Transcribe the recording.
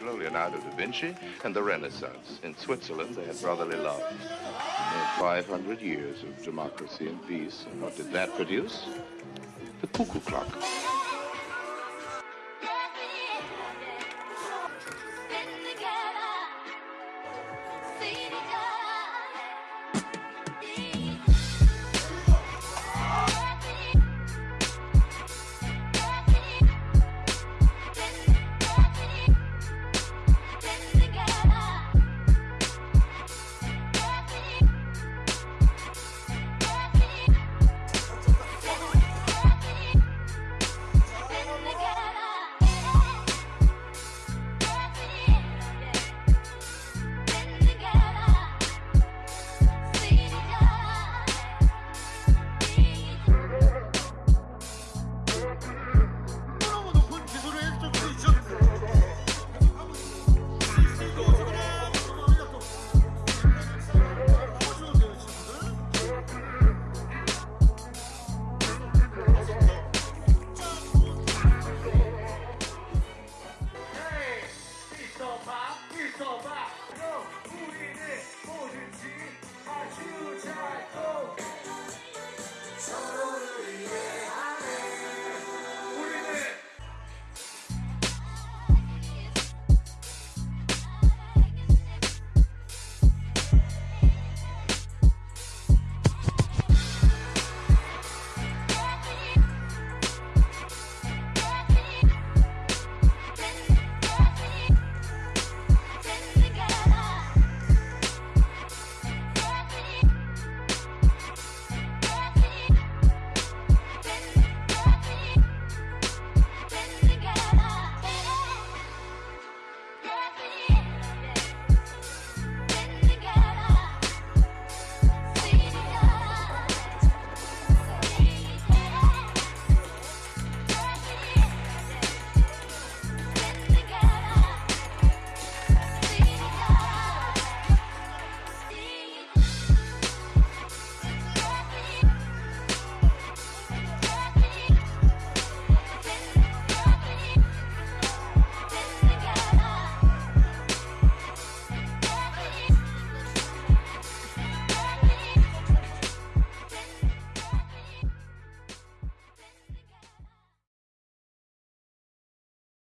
Michelangelo, Leonardo da Vinci, and the Renaissance. In Switzerland, they had brotherly love. 500 years of democracy and peace. And what did that produce? The cuckoo clock.